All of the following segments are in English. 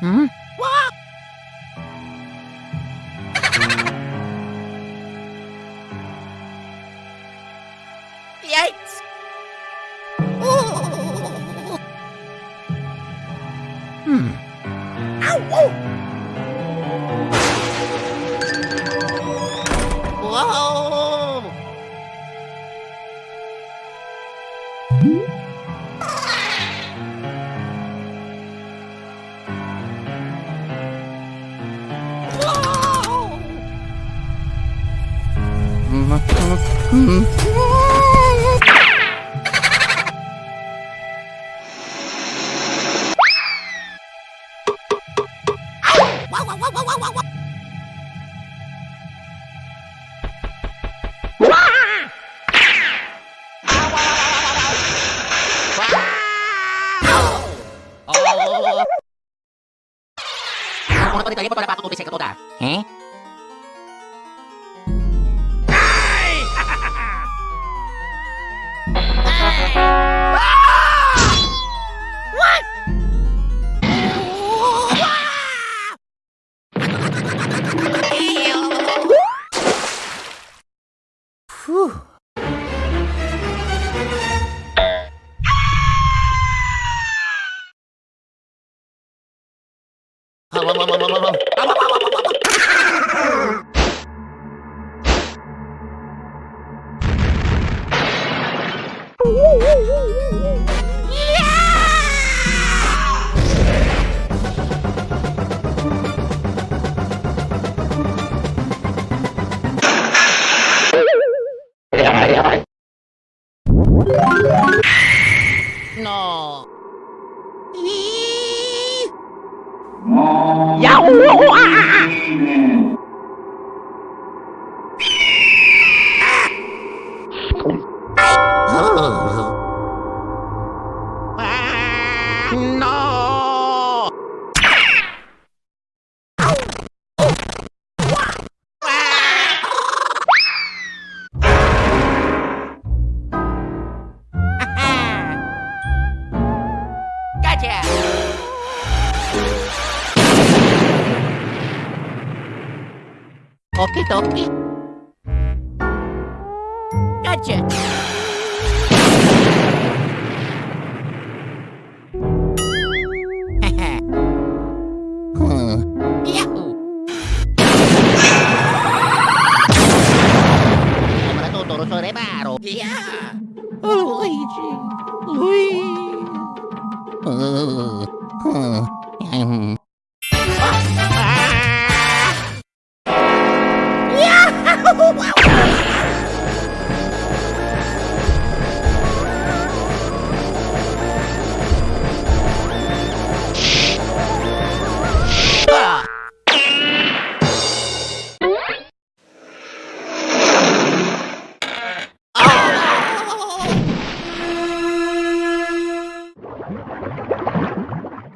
Hmm? Yikes! Ooh. Hmm. Ow! Whoa! Whoa! Pada patung kubik saya kepoda. Eh? 呀，呜啊。Occhi tocchi. Gadget. Reparo. Yeah. Oh, Luigi. Luigi. Uh, uh, um.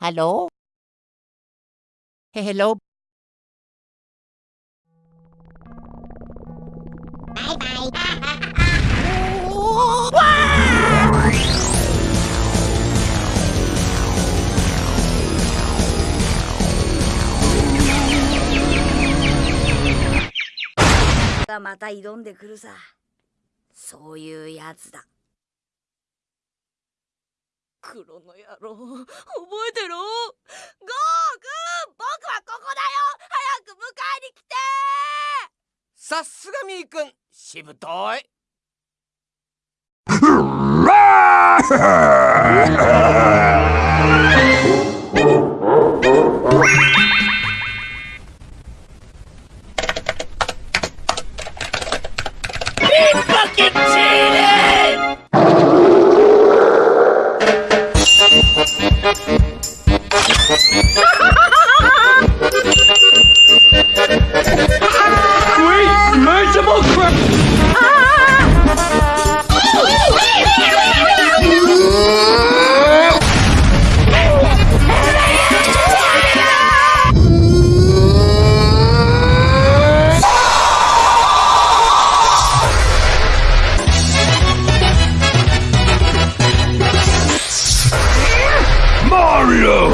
Hello? Hello? がまた挑んでくるさ。そういうやつだ。黒の野郎。覚えてろ。ゴーくん。僕はここだよ。早く迎えに来て。さすがみーくん。しぶとい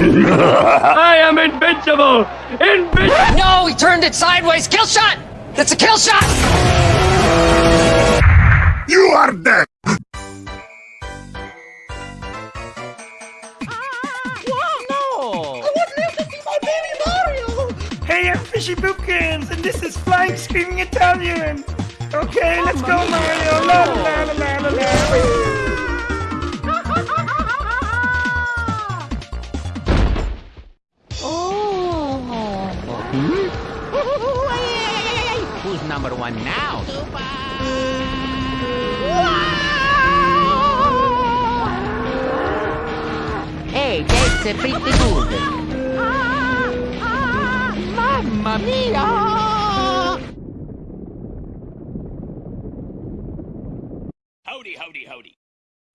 I am invincible! Invincible! No, he turned it sideways. Kill shot! That's a kill shot! You are dead! No! Hey, I'm Fishy Boopkins, and this is Flying Screaming Italian! Okay, let's go, Mario! La la la la la la! Who's number one now? Hey, that's a pretty good. Mamma mia! Howdy, howdy, howdy.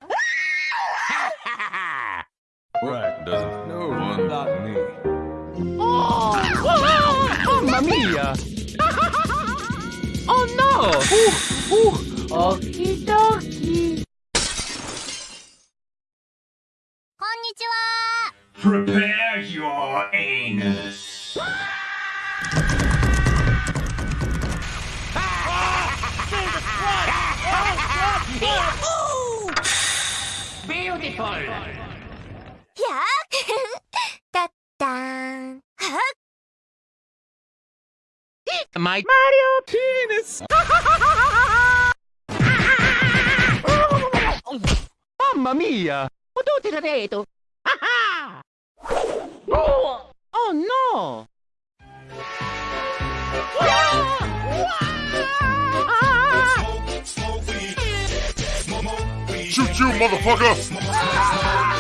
Right, doesn't no one not me. Oh, Mamma mia! oh no! Oh! Okie dokie. Konnichiwa. Prepare your anus. Beautiful! Yeah! da My Mario penis! Mamma mia! What do tirareto? oh, oh no! Shoot you, motherfucker!